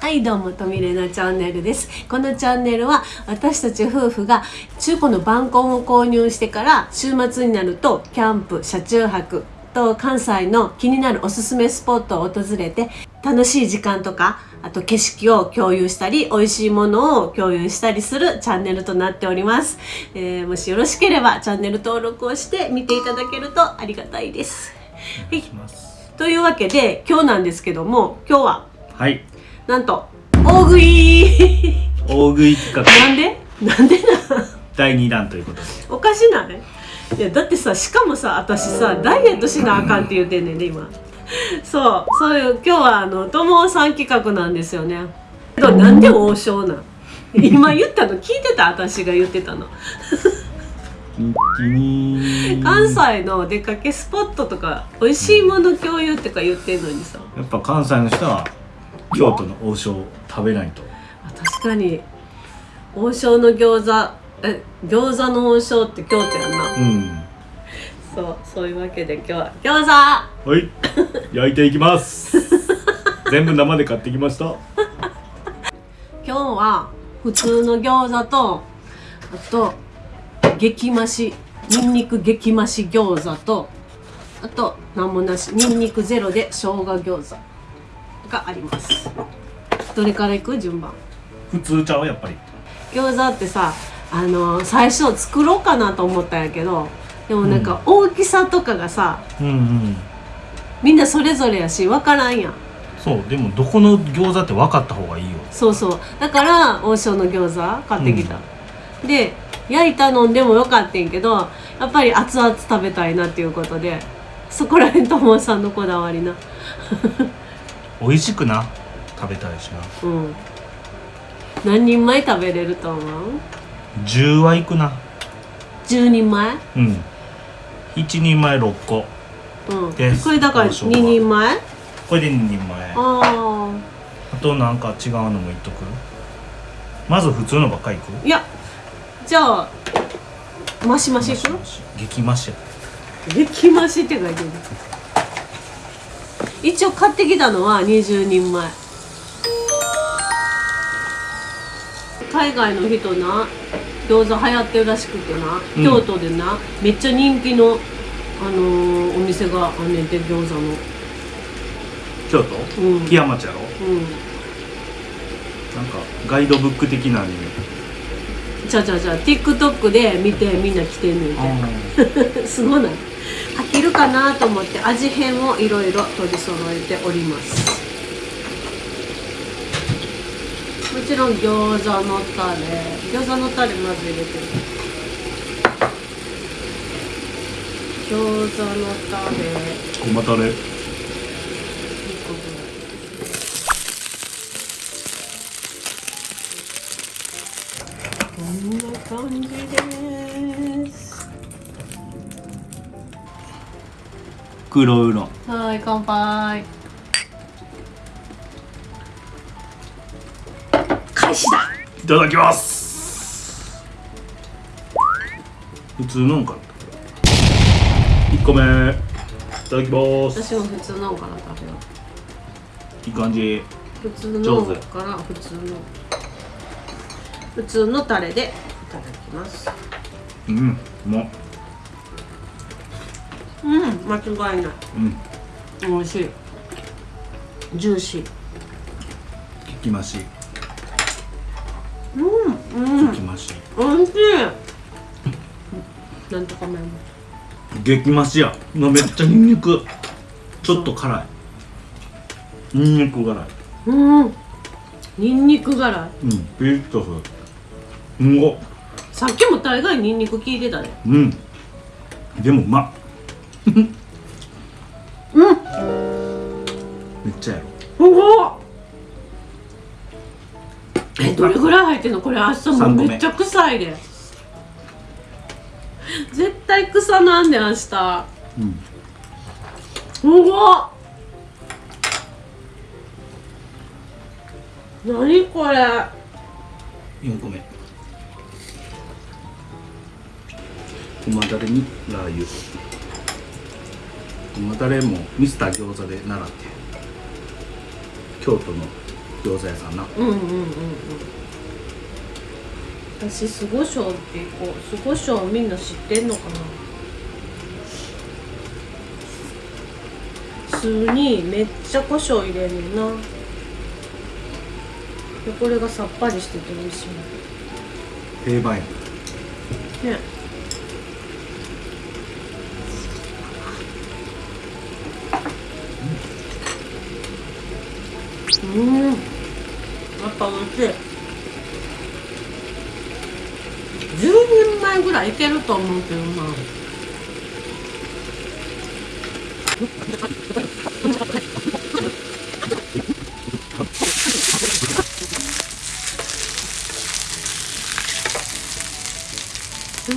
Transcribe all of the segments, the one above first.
はいどうもとみれなチャンネルです。このチャンネルは私たち夫婦が中古のバンコンを購入してから週末になるとキャンプ車中泊と関西の気になるおすすめスポットを訪れて楽しい時間とかあと景色を共有したり美味しいものを共有したりするチャンネルとなっております、えー、もしよろしければチャンネル登録をして見ていただけるとありがたいです。はいというわけで今日なんですけども今日ははい。なんと大食い。大食い企画。なんで？なんでな第2弾ということで。おかしない？いやだってさしかもさ私さダイエットしなあかんって言うてんねんね今。そうそういう今日はあの友さん企画なんですよね。なんで王将なん？今言ったの聞いてた？私が言ってたの関西の出かけスポットとか美味しいもの共有とか言ってんのにさ。やっぱ関西の人は京都の王将食べないと。確かに。王将の餃子え餃子の王将って京都やんな。うん。そうそういうわけで今日は餃子！はい。焼いていきます。全部生で買ってきました。今日は普通の餃子とあと激増しにんにく激増し餃子とあと何もなしにんにくゼロで生姜餃子があります。どれからいく？順番。普通ちゃう？やっぱり。餃子ってさあの最初作ろうかなと思ったんやけどでもなんか大きさとかがさ、うんうん。みんなそれぞれやし分からんやん。そう。でもどこの餃子って分かった方がいいよ。そうそう。だから王将の餃子買ってきた、で焼いたのんでもよかったんけどやっぱり熱々食べたいなっていうことでそこら辺ともさんのこだわりな。美味しくな。食べたいしな。うん。何人前食べれると思う？10はいくな。10人前？うん。1人前6個。うん。これだから2王将は人前？これで2人前。ああとなんか違うのも言っとく？まず普通のばっかりいく？あいやじゃあマシマシいく？激増しや。激増しって書いてる。一応買ってきたのは20人前。海外の人な。餃子流行ってるらしくてな、うん。京都でな。めっちゃ人気の、あのーお店があんねんて餃子の。京都？うん。木屋町やろ？うん。なんかガイドブック的なにじゃあじゃあじゃあ TikTok で見てみんな来てんねん。て すごない。飽きるかなと思って味変をいろいろ取り揃えております。もちろん餃子のタレ。餃子のタレまず入れて。る餃子のタレ。ごまたれ黒ウーロンはい乾杯。開始だ。いただきます。普通のんか1個目。いただきます。私も普通のから食べよう。いい感じ。普通のから普通の。普通のタレでいただきます。うんもうん間違いない。うん。美味しい。ジューシー。激増し。うんうん。激増し。美味しい。なんとか麺。も激増しや。めっちゃニンニク。ちょっと辛い。ニンニク辛い。うん。ニンニク辛い。うんピリッとする。うんごさっきも大概ニンニク効いてたねうん。でもうまっうん。めっちゃやろ。すごっ。えどれぐらい入ってんの？これ明日もめっちゃ臭いで。絶対臭なんで明日。すうん。ごっ。何これ？4個目。ごまだれにラー油もう誰もミスター餃子で習って京都の餃子屋さんな。うんうんうん。うん私酢胡椒ってこう酢胡椒みんな知ってんのかな。酢にめっちゃ胡椒入れるな。でこれがさっぱりしてて美味しい。定番や。ねうん。やっぱ美味しい。10人前ぐらいいけると思うけどな。うん。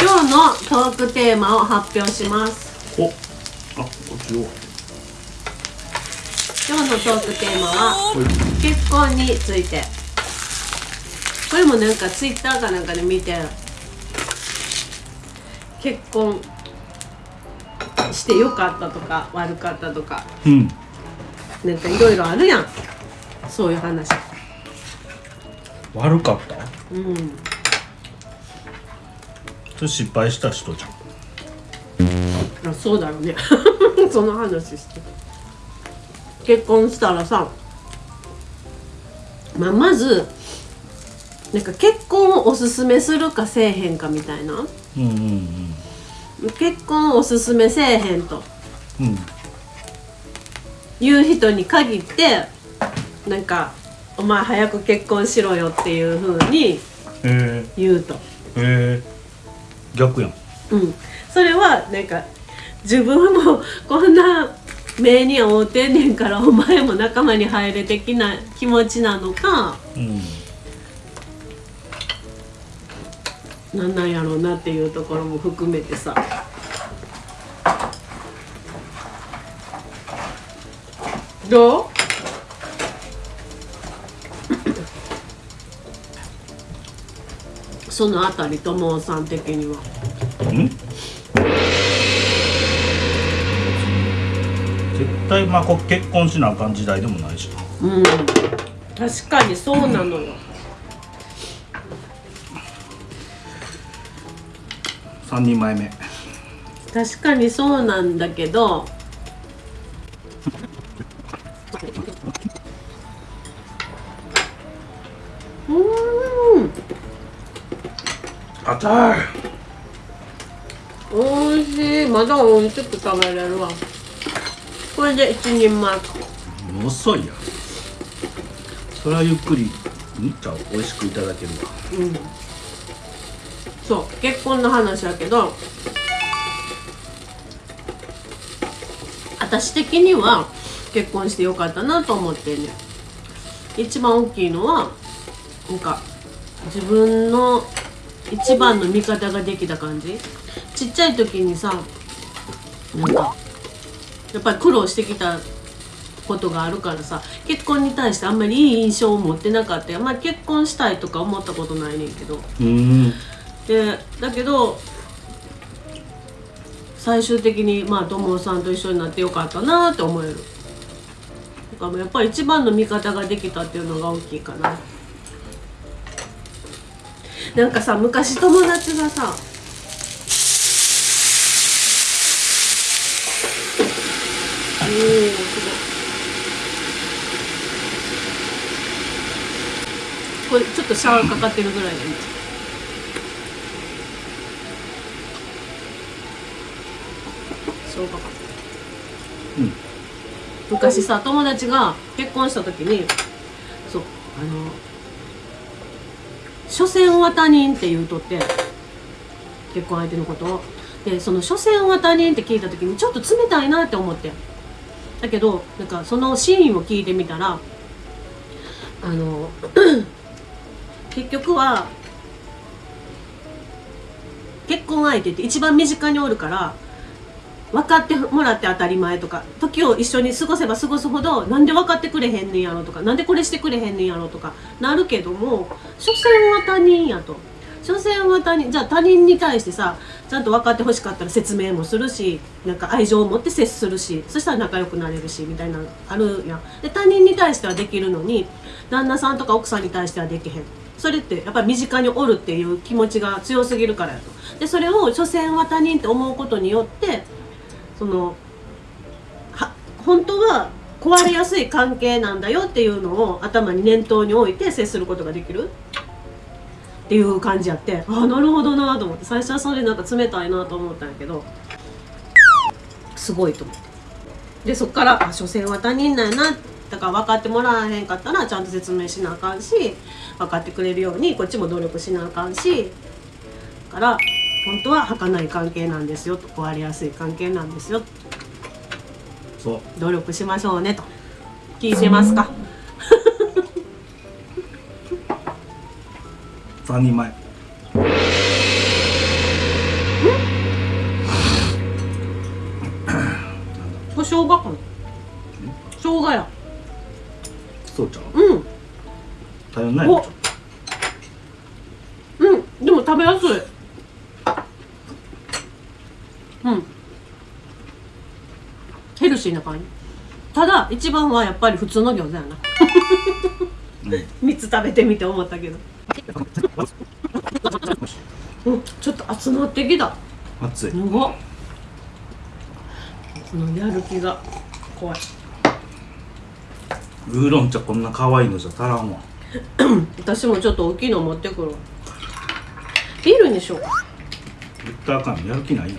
今日のトークテーマを発表します。お。あこっちを。のトークテーマは結婚について。これもなんかツイッターかなんかで見て結婚してよかったとか悪かったとかうん。なんかいろいろあるやん。そういう話。悪かった？うん。それ失敗した人じゃん。あそうだろうね。その話して結婚したらさ、まあ、まずなんか結婚をおすすめするかせえへんかみたいな。うんうん結婚をおすすめせえへんと。うん。うんいう人に限ってなんか「お前早く結婚しろよ」っていう風にえ。言うと。ー、え。ー、逆やん。うん、それはなんか自分もこんな目に遭うてんねんからお前も仲間に入れ的な気持ちなのかうん。なんなんやろうなっていうところも含めてさ。どう？そのあたり友さん的には。うん？絶対まあこ結婚しなあかん時代でもないし。なうん。確かにそうなのよ。3人前目。確かにそうなんだけど。うーん。あたいおいしい。まだ美味しく食べれるわこれで一人前。遅いやん。それはゆっくりんじゃあ美味しくいただけるわ。うん。そう結婚の話やけど私的には結婚してよかったなと思ってんね一番大きいのはなんか自分の一番の味方ができた感じ。ちっちゃい時にさなんかやっぱり苦労してきたことがあるからさ結婚に対してあんまりいい印象を持ってなかったよ。まあ結婚したいとか思ったことないねんけど。うん。でだけど最終的にまあ友さんと一緒になってよかったなって思える。だからやっぱり一番の味方ができたっていうのが大きいかな。なんかさ昔友達がさおーすごいこれちょっとシャワーかかってるぐらいでね。そうかかうん。昔さ友達が結婚した時にそうあの所詮は他人って言うとって結婚相手のことを。でその所詮は他人って聞いた時にちょっと冷たいなって思ってだけどなんかそのシーンを聞いてみたらあの 結局は結婚相手って一番身近におるから分かってもらって当たり前とか時を一緒に過ごせば過ごすほどなんで分かってくれへんねんやろとかなんでこれしてくれへんねんやろとかなるけども所詮は他人やと。所詮は他人じゃあ他人に対してさちゃんと分かってほしかったら説明もするしなんか愛情を持って接するしそしたら仲良くなれるしみたいなのあるやん。で他人に対してはできるのに旦那さんとか奥さんに対してはできへん。それってやっぱり身近におるっていう気持ちが強すぎるからやと。でそれを所詮は他人って思うことによってその本当は壊れやすい関係なんだよっていうのを頭に念頭に置いて接することができる。っていう感じやってああなるほどなと思って最初はそれなんか冷たいなと思ったんやけどすごいと思って。でそっからあ所詮は他人なんやなだから分かってもらわへんかったらちゃんと説明しなあかんし分かってくれるようにこっちも努力しなあかんしだから本当は儚い関係なんですよと壊れやすい関係なんですよそう。努力しましょうねと。聞いてますか？3人前。これ生姜かな？生姜や。そうちゃう？うん。頼んないお。うん。でも食べやすい。うん。ヘルシーな感じ。ただ一番はやっぱり普通の餃子やな。う ん3つ食べてみて思ったけど。うんちょっと熱なってきた。熱い。すごっ。このやる気が怖い。ウーロン茶こんな可愛いのじゃ足らんわ。私もちょっと大きいの持ってくるわ。ビールにしようか。絶対あかんやる気ないやん。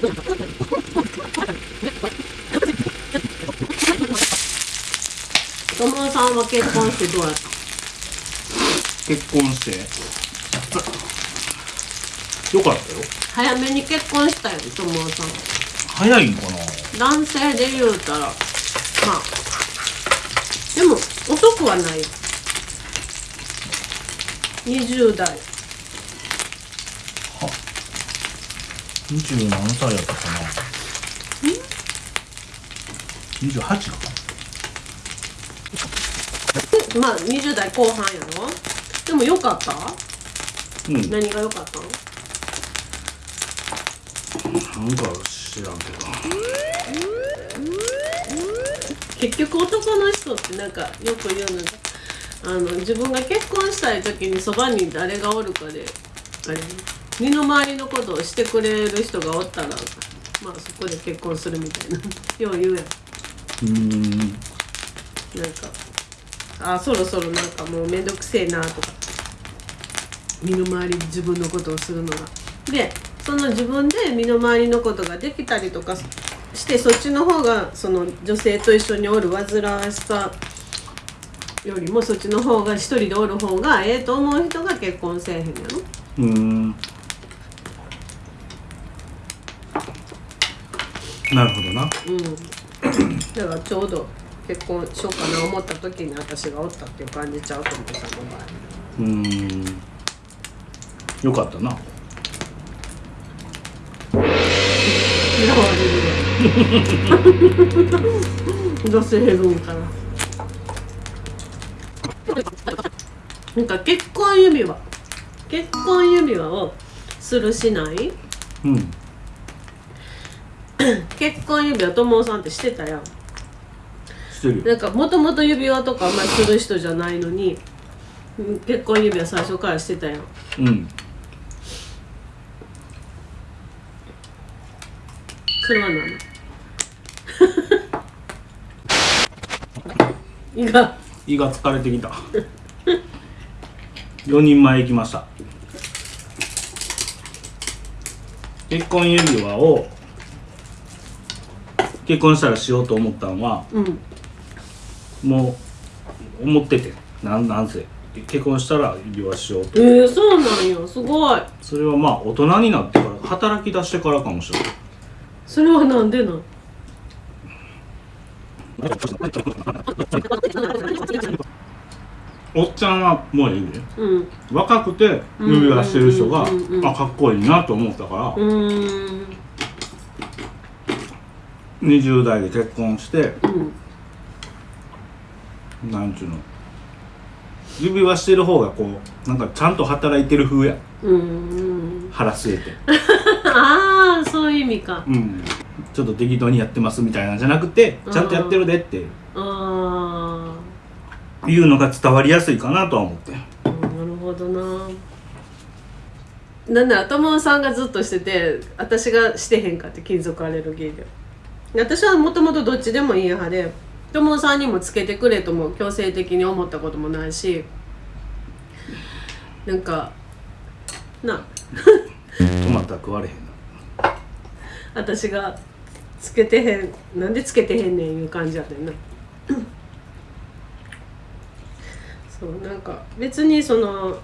友 野さんは結婚してどうやった？結婚して？よかったよ。早めに結婚したよ友野さん。早いんかな？男性で言うたら。まあでも遅くはないよ。20代。二十何歳やったかな？28かまあ20代後半やろ？でもよかった？うん。何が良かったの？なんか知らんけど。結局男の人ってなんかよく言うのがあの自分が結婚したい時にそばに誰がおるかであれ身の回りのことをしてくれる人がおったらまあそこで結婚するみたいなよう言うやん。うーん。なんかあそろそろなんかもうめんどくせえなとか。身の回りで自分のことをするのが。でその自分で身の回りのことができたりとかしてそっちの方がその女性と一緒におる煩わしさよりもそっちの方が一人でおる方がええと思う人が結婚せえへんやろ。うーん。なるほどな。うん。だからちょうど結婚しようかな思った時に私がおったっていう感じちゃうと思うさんの場合。うーん。よかったな。嫌われるよ女性文化ななんか結婚指輪。結婚指輪をするしない。うん。結婚指輪友さんってしてたやんしてる。よなんかもともと指輪とかあんまりする人じゃないのにうん結婚指輪最初からしてたやん。うん。それは何胃が。胃が疲れてきた。4人前行きました。結婚指輪を結婚したらしようと思ったのはうんもう思ってて。なんなんせ。結婚したら指輪しようと。えー、そうなんよすごい。それはまあ大人になってから働き出してからかもしれないそれはなんでなん？おっちゃんはもういいね。うん。若くて指輪してる人があかっこいいなと思ったから。うーん。20代で結婚してうんなんちゅうの。指輪してる方がこうなんかちゃんと働いてる風や。うん。腹据えて。ああそういう意味か。うん。ちょっと適当にやってますみたいなんじゃなくてちゃんとやってるでってあいうのが伝わりやすいかなとは思って。あなるほどな。なんだ友さんがずっとしてて私がしてへんかって金属アレルギーで。私はもともとどっちでもいい派で友さんにもつけてくれとも強制的に思ったこともないしなんかなトマトは食われへんな。私がつけてへんなんでつけてへんねんいう感じやねんな。そうなんか別にその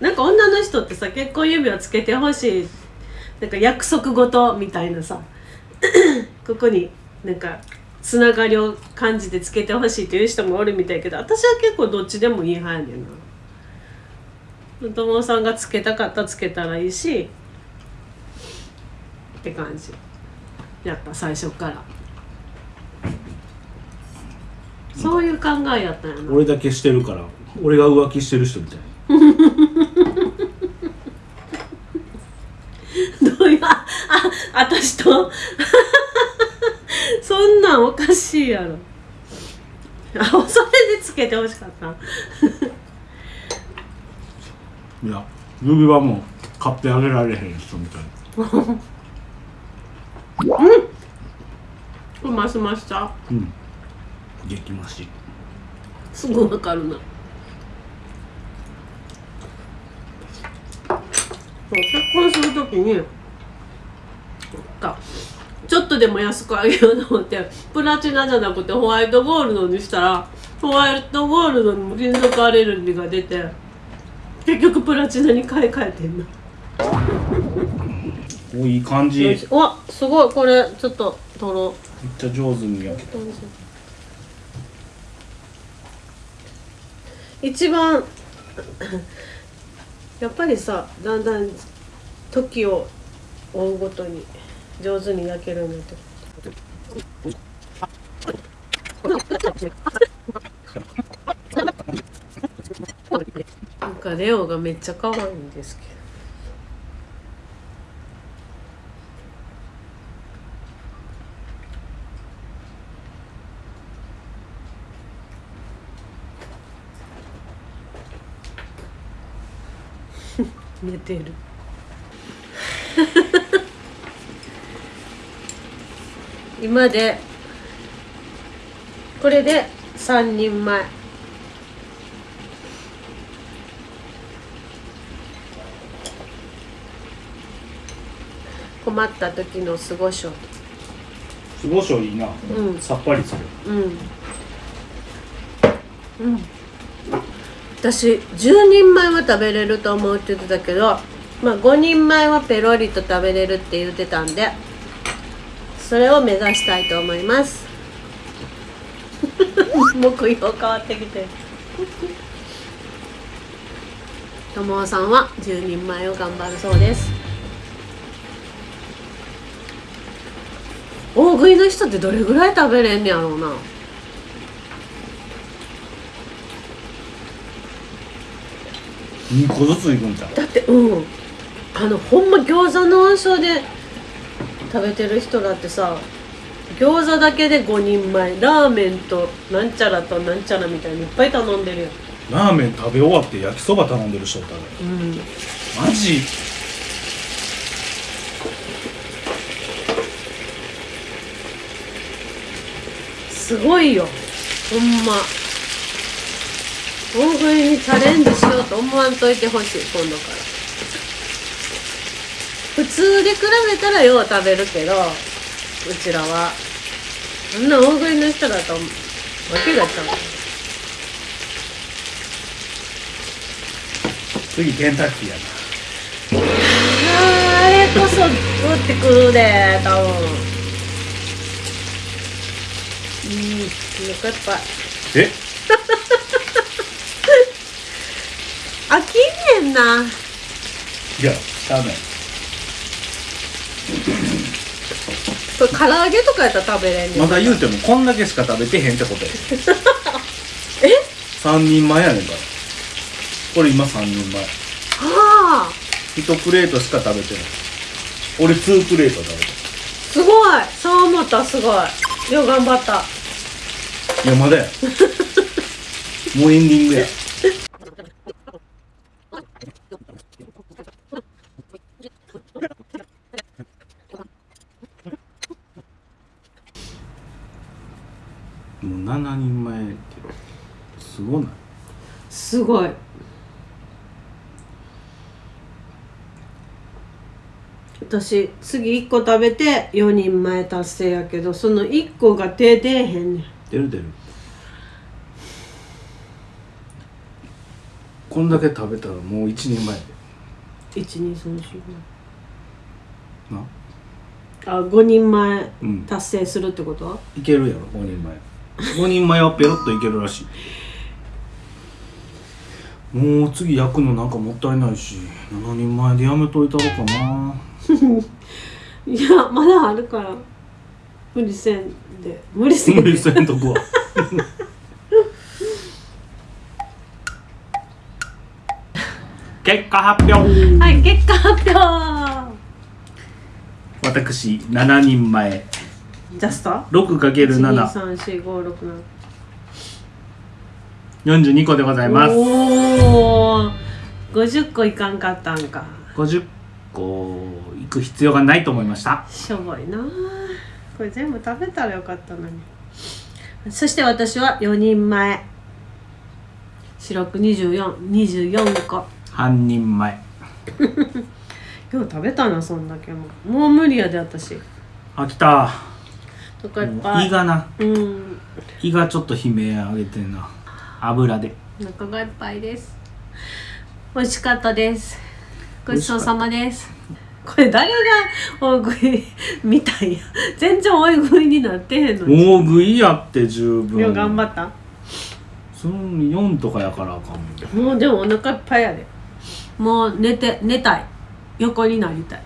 なんか女の人ってさ結婚指輪つけてほしいなんか約束事みたいなさここになんかつながりを感じてつけてほしいという人もおるみたいけど私は結構どっちでもいい派やねんな。友さんがつけたかったらつけたらいいしって感じ。やった最初から。そういう考えやったんやな。俺だけしてるから俺が浮気してる人みたい。どういうああ私とそんなんおかしいやろ。あそれでつけてほしかった。いや指輪も買ってあげられへん人みたい。これマスマスさう。ん。激増し。すぐわかるな。結婚するときにかちょっとでも安くあげようと思って プラチナじゃなくてホワイトゴールドにしたらホワイトゴールドにも金属アレルギーが出て結局プラチナに買い替えてんなおいい感じ。うわすごい。これちょっと取ろう。ちゃ上手に焼けた。一番やっぱりさだんだん時を追うごとに上手に焼けるようになって。なんかレオがめっちゃ可愛いんですけど。寝てる。今でこれで3人前。困った時の過ごしょ。すごしょいいな、うん。さっぱりする。うん。うん。私10人前は食べれると思うって言ってたけどまあ5人前はペロリと食べれるって言ってたんでそれを目指したいと思います。目標変わってきて。る友尾さんは10人前を頑張るそうです。大食いの人ってどれぐらい食べれんねやろうな。2個ずついくんちゃう？だってうん。あのほんま餃子の王将で食べてる人だってさ餃子だけで5人前ラーメンとなんちゃらとなんちゃらみたいにいっぱい頼んでるよラーメン食べ終わって焼きそば頼んでる人おったで。うん。マジ？すごいよ。ほんま。大食いにチャレンジしようと思わんといてほしい今度から。普通で比べたらよう食べるけどうちらは。そんな大食いの人だとわけがちゃう。次ケンタッキーやな。あーあれこそ打ってくるで多分。うんお腹いっぱい。え？飽きんねんな。いやしゃあないこれ唐揚げとかやったら食べれんねんまだ言うてもこんだけしか食べてへんってことや。え？3人前やねんから。これ今3人前。はあ。1プレートしか食べてない。俺2プレート食べてすごい。そう思ったすごい。よう頑張った。るいやまだや。もうエンディングやもう7人前ってすごないすごい。私次1個食べて4人前達成やけどその1個が手出えへんねん。出る出る。こんだけ食べたらもう一人前。や12345でな？あ5人前うん。達成するってこと？いけるやろ5人前。5人前はペロッといけるらしいもう次焼くのなんかもったいないし7人前でやめといたろかな。いやまだあるから。無理せんで。無理せんで。無理せんとこは 結果発表。はい結果発表。私7人前。ジャスト 6×742 1234567個でございます。おお50個いかんかったんか。50個行く必要がないと思いました。しょぼいな。これ全部食べたらよかったのに。そして私は4人前。白く2424個。半人前。今日食べたなそんだけも。もう無理やで私。あ来た。とかいっぱい。胃がな。うん。胃がちょっと悲鳴上げてんな油で。お腹がいっぱいです。美味しかったです。ごちそうさまです。これ誰が大食いみたいや。全然大食いになってへんのに。大食いやって十分。よう頑張った？その4とかやからあかんもうでもお腹いっぱいやで。もう寝て寝たい。横になりたい。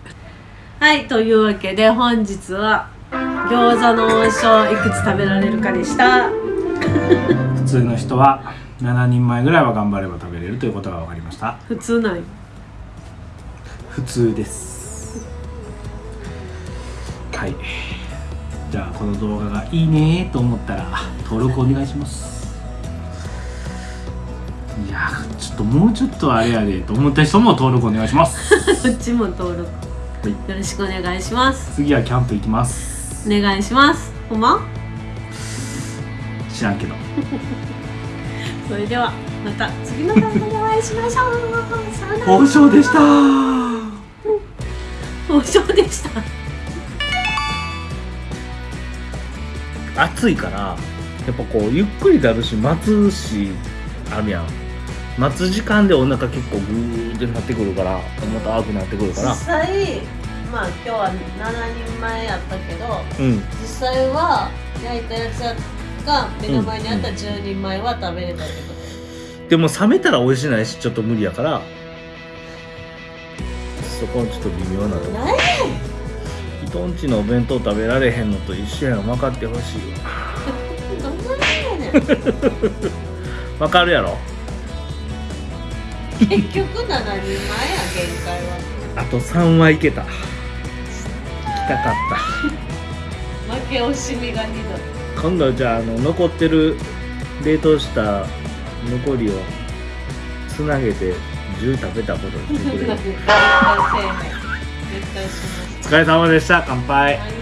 はいというわけで本日は餃子の王将いくつ食べられるかでした。普通の人は7人前ぐらいは頑張れば食べれるということが分かりました。普通ない。普通です。はい。じゃあこの動画がいいねと思ったら登録お願いします。いやちょっともうちょっとあれやでと思った人も登録お願いします。どっちも登録。はい。よろしくお願いします。次はキャンプ行きます。お願いします。ほんま？知らんけど。それではまた次の動画でお会いしましょう。さよなら。交渉でした。王将でした。暑いからやっぱこうゆっくりだるし待つしあるやん。待つ時間でお腹結構グーってなってくるからまた青くなってくるから。実際まあ今日は7人前やったけどうん。実際は焼いたやつが目の前にあった10人前は食べれたってこと、でも冷めたら美味しないしちょっと無理やから。そこはちょっと微妙なとこ。何や人んちのお弁当食べられへんのと一緒やん。分かってほしいわ。どんなやねん。結分かるやろ？局7人前や限界は。あと3はいけた。行きたかった。負け惜しみがひどい今度じゃああの残ってる冷凍した残りをつなげて10食べたことにしてくれる。絶対します。お疲れ様でした。乾杯。はい